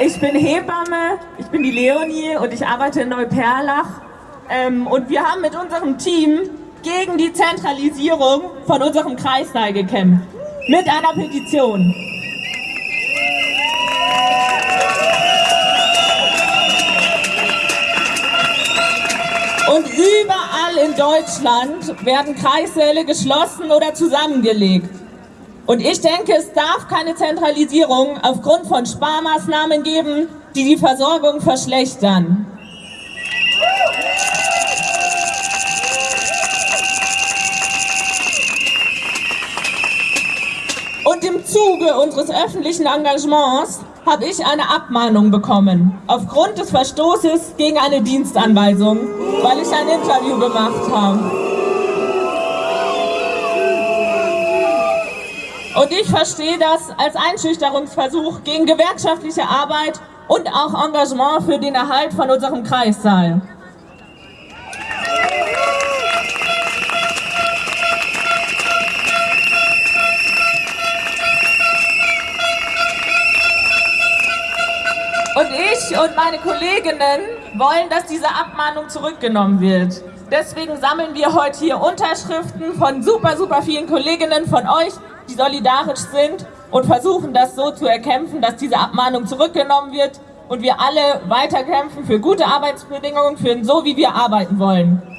ich bin Hebamme, ich bin die Leonie und ich arbeite in Neuperlach. Ähm, und wir haben mit unserem Team gegen die Zentralisierung von unserem Kreissaal gekämpft. Mit einer Petition. Und überall in Deutschland werden Kreissäle geschlossen oder zusammengelegt. Und ich denke, es darf keine Zentralisierung aufgrund von Sparmaßnahmen geben, die die Versorgung verschlechtern. Und im Zuge unseres öffentlichen Engagements habe ich eine Abmahnung bekommen, aufgrund des Verstoßes gegen eine Dienstanweisung, weil ich ein Interview gemacht habe. Und ich verstehe das als Einschüchterungsversuch gegen gewerkschaftliche Arbeit und auch Engagement für den Erhalt von unserem Kreissaal. Und ich und meine Kolleginnen wollen, dass diese Abmahnung zurückgenommen wird. Deswegen sammeln wir heute hier Unterschriften von super, super vielen Kolleginnen von euch, die solidarisch sind und versuchen das so zu erkämpfen, dass diese Abmahnung zurückgenommen wird und wir alle weiterkämpfen für gute Arbeitsbedingungen, für so wie wir arbeiten wollen.